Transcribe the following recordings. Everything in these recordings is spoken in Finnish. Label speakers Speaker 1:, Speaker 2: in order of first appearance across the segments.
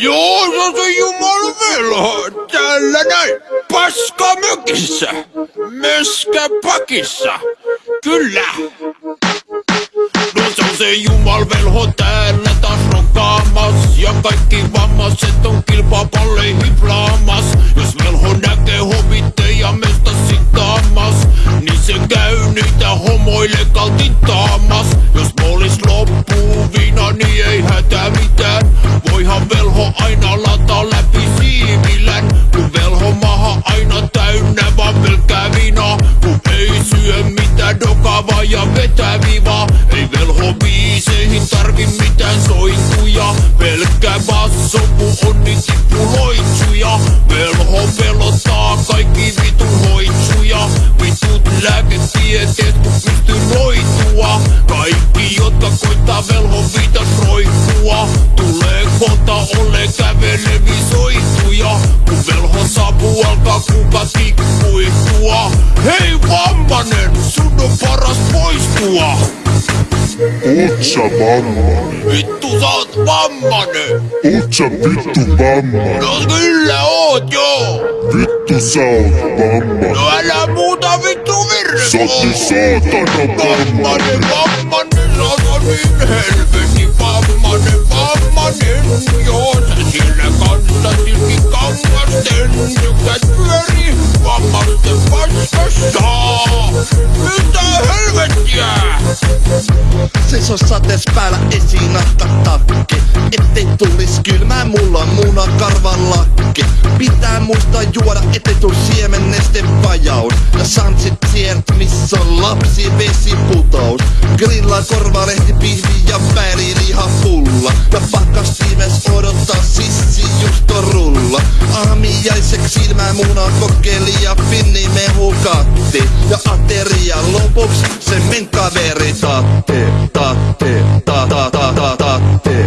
Speaker 1: Joo, se on se jumalvelho. Tällä näin. Paska mökissä. Pakissa. Kyllä. No se on se jumalvelho täällä taas rokaamas. Ja kaikki vammaiset on kilpapalleihin plaamas. Jos velho näkee hovitteja mesta sitaamas, niin se käy niitä homoille kaltitaamas. Jos moolis loppuu viina, niin ei dokavaa ja vetää vivaa. Ei velho biiseihin tarvi mitään sointuja. Pelkkä basso, kun on niin tippuloitsuja. Velho pelottaa kaikki vitun hoitsuja. Vitut lääketieteet, kun pystyy noitua. Kaikki, kuka tikkuitua. Hei vammanen, sun on paras poistua.
Speaker 2: Oot sä vammanen?
Speaker 1: Vittu sä oot vammanen.
Speaker 2: Oot sä vittu vammanen?
Speaker 1: No kyllä oot joo.
Speaker 2: Vittu sä oot vammanen.
Speaker 1: No älä muuta vittu virre.
Speaker 2: Sä oot niin saatana vammanen.
Speaker 1: Vammanen, vammanen, sä oot niin helvetin vammanen, vammanen. Joo, kangasten tykkäät pyöri vammaisten paskassa. Mitä helvettiä?
Speaker 3: Seiso satees päällä esiin takki Ettei tulis kylmää, mulla on muna karvan lakki Pitää muistaa juoda, ettei tuu siemenneste vajaus. Ja sansit sieltä, missä on lapsi vesiputous Grillaa korvalehti, Aamiaiseksi silmää muna kokeili ja finni mehu katti Ja ateria lopuks se men kaveri tatte Tatte, ta ta ta ta tatte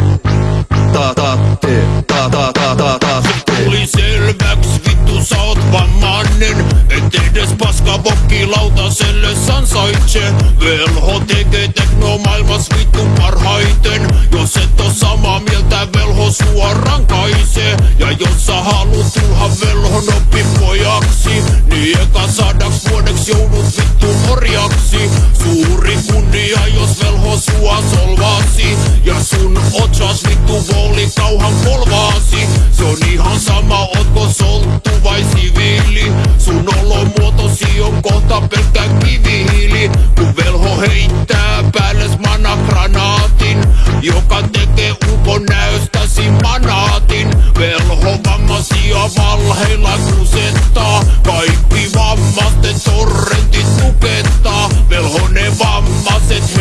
Speaker 3: Ta tatte, ta ta ta ta tatte
Speaker 1: Tuli selväks vittu sä oot vammanen Et edes paska vokki lautaselle sansaitse. Velho tekee tekno maailmas vittu parhaiten. Jos et oo samaa mieltä velho sua rankaisee Ja jos sä haluut sua solvaasi. Ja sun otsas vittu vooli kauhan polvaasi. Se on ihan sama ootko solttu vai siviili. Sun olomuotosi on kohta pelkkä kivihiili. Kun velho heittää päälles managranaatin Joka tekee ukon näystäsi manaatin. Velho vammaisia valheilla kusettaa. Kaikki vammasten torrentit tukettaa Velho ne vammaiset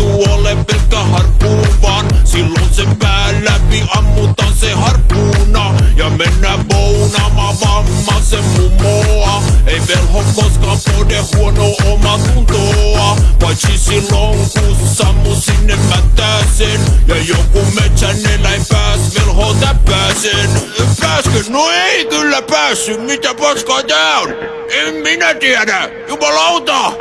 Speaker 1: se sattuu ole pelkkä harppuu vaan. Silloin sen pää läpi ammutaan se harppuuna Ja mennään bounaamaan vammaisen mummoa Ei velho koskaan pode huono oma tuntoa. Paitsi silloin kun sammu sinne mätäsen Ja joku metsän eläin pääs velho täppääsen Pääskö? No ei kyllä päässyt, mitä paskaa tää on? En minä tiedä, jumalauta!